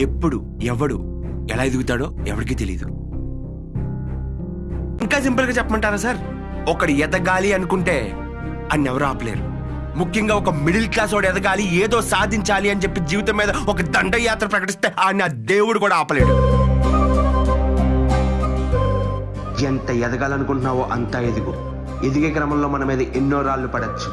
ఎప్పుడు ఎవడు ఎలా ఎదుగుతాడో ఎవరికి తెలియదు ఇంకా సింపుల్గా చెప్పమంటారా సార్? ఒకడు ఎదగాలి అనుకుంటే అన్ని ఎవరు ఆపలేరు. ముఖ్యంగా ఒక మిడిల్ క్లాస్ వాడు ఎదగాలి ఏదో సాధించాలి అని చెప్పి జీవితం మీద ఒక దండయాత్ర ప్రకటిస్తే ఆయన దేవుడు కూడా ఆపలేడు. ఎంత ఎదగాలనుకుంటున్నావో అంతా ఎదుగు. ఎదిగే క్రమంలో మన మీద ఎన్నో రాళ్ళు పడచ్చు.